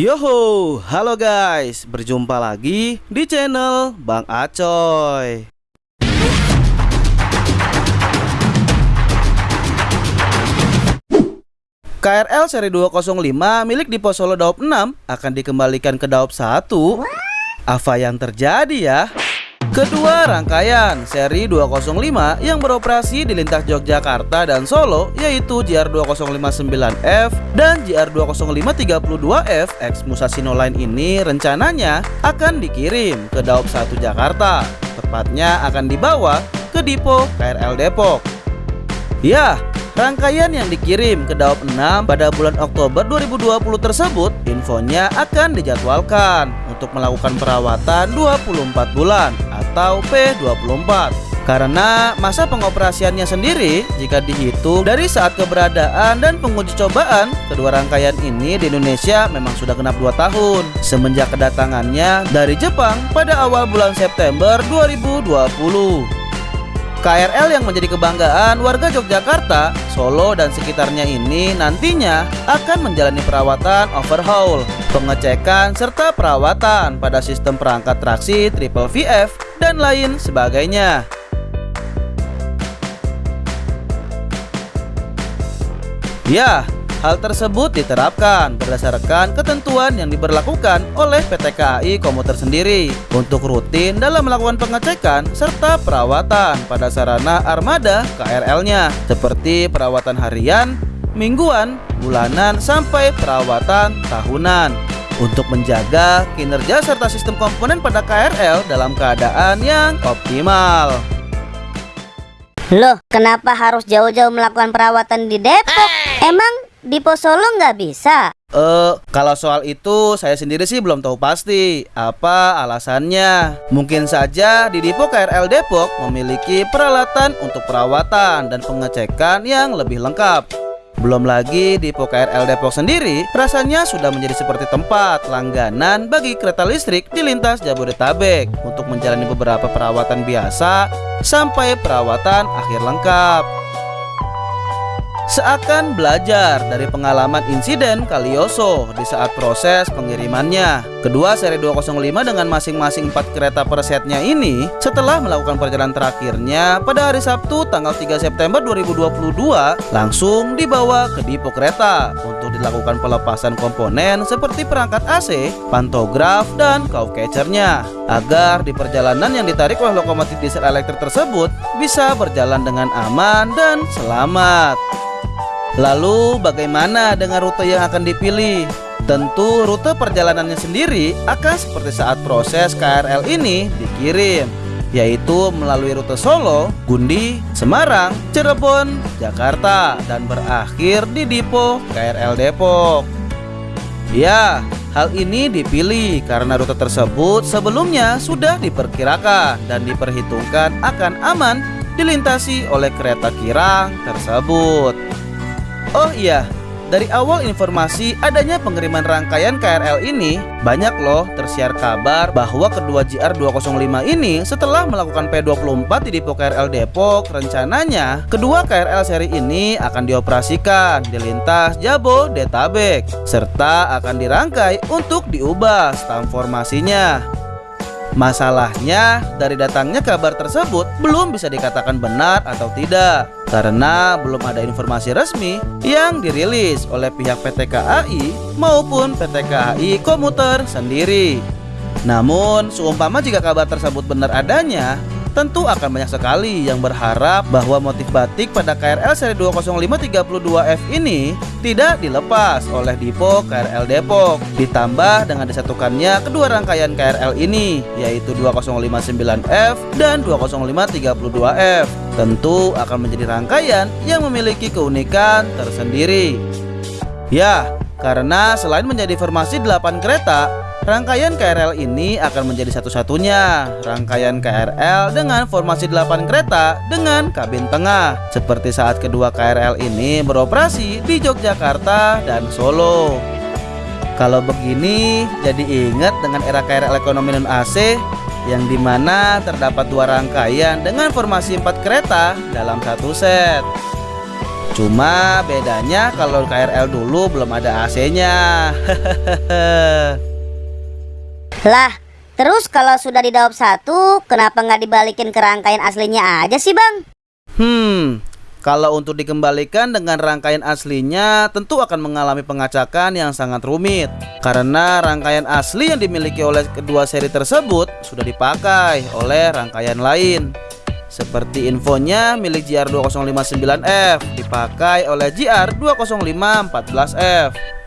Yoho, halo guys, berjumpa lagi di channel Bang Acoy. KRL seri 205 milik Dipo Solo Daop 6 akan dikembalikan ke Daop 1. Apa yang terjadi ya? Kedua rangkaian seri 205 yang beroperasi di lintas Yogyakarta dan Solo yaitu JR2059F dan JR20532F X Musashino Line ini rencananya akan dikirim ke Daop 1 Jakarta. Tepatnya akan dibawa ke Dipo KRL Depok. Ya, Rangkaian yang dikirim ke Daop 6 pada bulan Oktober 2020 tersebut infonya akan dijadwalkan untuk melakukan perawatan 24 bulan atau P24 karena masa pengoperasiannya sendiri jika dihitung dari saat keberadaan dan penguji cobaan kedua rangkaian ini di Indonesia memang sudah genap 2 tahun. Semenjak kedatangannya dari Jepang pada awal bulan September 2020 KRL yang menjadi kebanggaan warga Yogyakarta, Solo dan sekitarnya ini nantinya akan menjalani perawatan overhaul, pengecekan serta perawatan pada sistem perangkat traksi triple VF dan lain sebagainya. Ya, Hal tersebut diterapkan berdasarkan ketentuan yang diberlakukan oleh PT KAI Komuter sendiri untuk rutin dalam melakukan pengecekan serta perawatan pada sarana armada KRL-nya seperti perawatan harian, mingguan, bulanan, sampai perawatan tahunan untuk menjaga kinerja serta sistem komponen pada KRL dalam keadaan yang optimal. Loh, kenapa harus jauh-jauh melakukan perawatan di Depok? Emang di Solo nggak bisa? Eh, uh, kalau soal itu saya sendiri sih belum tahu pasti apa alasannya. Mungkin saja di Dipo KRL Depok memiliki peralatan untuk perawatan dan pengecekan yang lebih lengkap. Belum lagi di KRL Depok sendiri rasanya sudah menjadi seperti tempat langganan bagi kereta listrik di lintas Jabodetabek untuk menjalani beberapa perawatan biasa sampai perawatan akhir lengkap. Seakan belajar dari pengalaman insiden Kalioso di saat proses pengirimannya. Kedua seri 205 dengan masing-masing 4 kereta per setnya ini setelah melakukan perjalanan terakhirnya pada hari Sabtu tanggal 3 September 2022 langsung dibawa ke depo kereta untuk dilakukan pelepasan komponen seperti perangkat AC, pantograf, dan cow catchernya agar di perjalanan yang ditarik oleh lokomotif diesel elektrik tersebut bisa berjalan dengan aman dan selamat. Lalu bagaimana dengan rute yang akan dipilih? Tentu rute perjalanannya sendiri akan seperti saat proses KRL ini dikirim yaitu melalui rute Solo, Gundi, Semarang, Cirebon, Jakarta dan berakhir di Dipo KRL Depok. Ya, hal ini dipilih karena rute tersebut sebelumnya sudah diperkirakan dan diperhitungkan akan aman dilintasi oleh kereta kirang tersebut. Oh iya, dari awal informasi adanya pengiriman rangkaian KRL ini, banyak loh tersiar kabar bahwa kedua JR205 ini setelah melakukan P24 di Depo KRL Depok, rencananya kedua KRL seri ini akan dioperasikan di lintas Jabodetabek serta akan dirangkai untuk diubah stam formasinya. Masalahnya, dari datangnya kabar tersebut belum bisa dikatakan benar atau tidak karena belum ada informasi resmi yang dirilis oleh pihak PT KAI maupun PT KAI Komuter sendiri. Namun, seumpama jika kabar tersebut benar adanya, Tentu akan banyak sekali yang berharap bahwa motif batik pada KRL seri 20532F ini tidak dilepas oleh Dipo KRL Depok. Ditambah dengan disatukannya kedua rangkaian KRL ini yaitu 2059F dan 20532F tentu akan menjadi rangkaian yang memiliki keunikan tersendiri. Ya karena selain menjadi formasi 8 kereta Rangkaian KRL ini akan menjadi satu-satunya rangkaian KRL dengan formasi 8 kereta dengan kabin tengah seperti saat kedua KRL ini beroperasi di Yogyakarta dan Solo. Kalau begini jadi ingat dengan era KRL ekonomi non AC yang di mana terdapat dua rangkaian dengan formasi 4 kereta dalam satu set. Cuma bedanya kalau KRL dulu belum ada AC-nya. Lah, terus kalau sudah didaup satu, kenapa nggak dibalikin ke rangkaian aslinya aja sih bang? Hmm, kalau untuk dikembalikan dengan rangkaian aslinya tentu akan mengalami pengacakan yang sangat rumit. Karena rangkaian asli yang dimiliki oleh kedua seri tersebut sudah dipakai oleh rangkaian lain. Seperti infonya milik GR2059F dipakai oleh GR20514F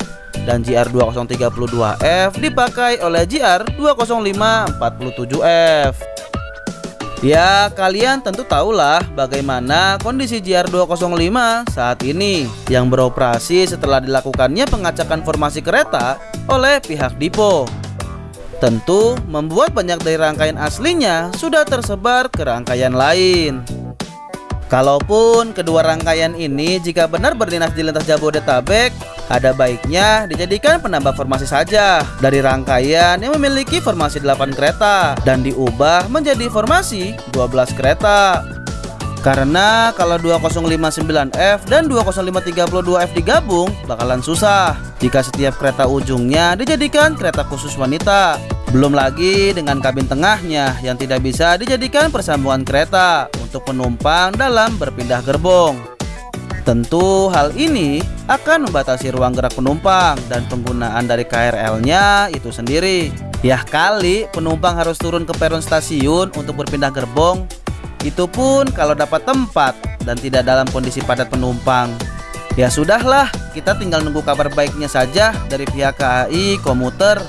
dan GR2032F dipakai oleh GR20547F. Ya, kalian tentu tahulah bagaimana kondisi GR205 saat ini yang beroperasi setelah dilakukannya pengacakan formasi kereta oleh pihak Dipo. Tentu membuat banyak dari rangkaian aslinya sudah tersebar ke rangkaian lain. Kalaupun kedua rangkaian ini jika benar berdinas di lintas Jabodetabek, ada baiknya dijadikan penambah formasi saja dari rangkaian yang memiliki formasi 8 kereta dan diubah menjadi formasi 12 kereta. Karena kalau 2059F dan 20532F digabung bakalan susah jika setiap kereta ujungnya dijadikan kereta khusus wanita. Belum lagi dengan kabin tengahnya yang tidak bisa dijadikan persambungan kereta untuk penumpang dalam berpindah gerbong. Tentu hal ini akan membatasi ruang gerak penumpang dan penggunaan dari KRL-nya itu sendiri. Ya kali penumpang harus turun ke peron stasiun untuk berpindah gerbong itu pun kalau dapat tempat dan tidak dalam kondisi padat penumpang. Ya sudahlah, kita tinggal nunggu kabar baiknya saja dari pihak KAI komuter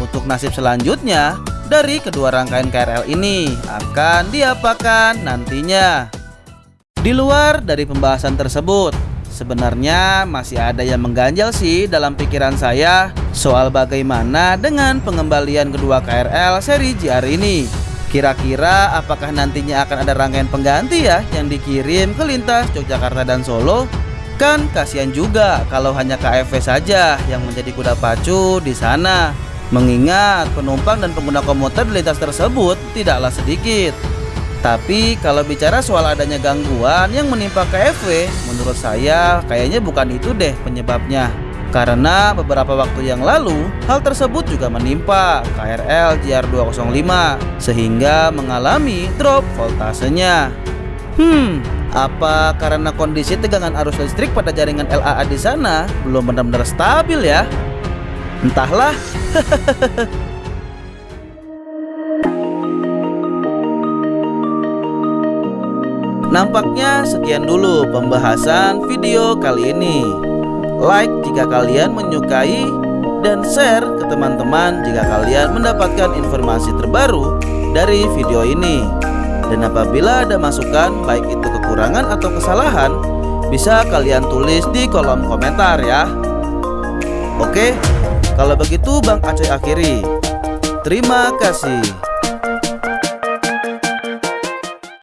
untuk nasib selanjutnya dari kedua rangkaian KRL ini akan diapakan nantinya. Di luar dari pembahasan tersebut, sebenarnya masih ada yang mengganjal sih dalam pikiran saya soal bagaimana dengan pengembalian kedua KRL seri JR ini. Kira-kira apakah nantinya akan ada rangkaian pengganti ya yang dikirim ke lintas Yogyakarta dan Solo? Kan kasihan juga kalau hanya KFV saja yang menjadi kuda pacu di sana. Mengingat penumpang dan pengguna komuter di lintas tersebut tidaklah sedikit. Tapi kalau bicara soal adanya gangguan yang menimpa KFV, menurut saya kayaknya bukan itu deh penyebabnya. Karena beberapa waktu yang lalu, hal tersebut juga menimpa KRL JR205 sehingga mengalami drop voltasenya. Hmm, apa karena kondisi tegangan arus listrik pada jaringan LAA di sana belum benar-benar stabil ya? Entahlah. Nampaknya sekian dulu pembahasan video kali ini like jika kalian menyukai, dan share ke teman-teman jika kalian mendapatkan informasi terbaru dari video ini. Dan apabila ada masukan, baik itu kekurangan atau kesalahan, bisa kalian tulis di kolom komentar ya. Oke, kalau begitu Bang Aceh akhiri. Terima kasih.